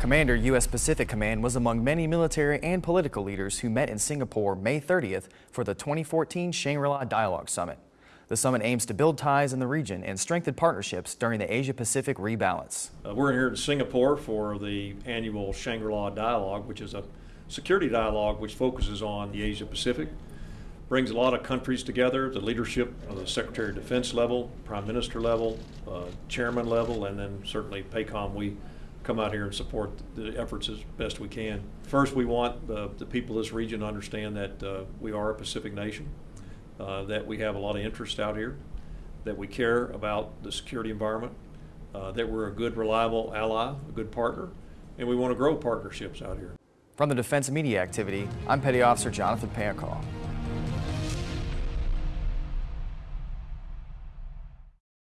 Commander, U.S. Pacific Command was among many military and political leaders who met in Singapore May 30th for the 2014 Shangri-La Dialogue Summit. The summit aims to build ties in the region and strengthen partnerships during the Asia-Pacific rebalance. Uh, we're here in Singapore for the annual Shangri-La Dialogue, which is a security dialogue which focuses on the Asia-Pacific. Brings a lot of countries together, the leadership of the Secretary of Defense level, Prime Minister level, uh, Chairman level, and then certainly PACOM. We come out here and support the efforts as best we can. First, we want the, the people of this region to understand that uh, we are a Pacific nation uh, that we have a lot of interest out here, that we care about the security environment, uh, that we're a good, reliable ally, a good partner, and we want to grow partnerships out here. From the Defense Media Activity, I'm Petty Officer Jonathan Pancall.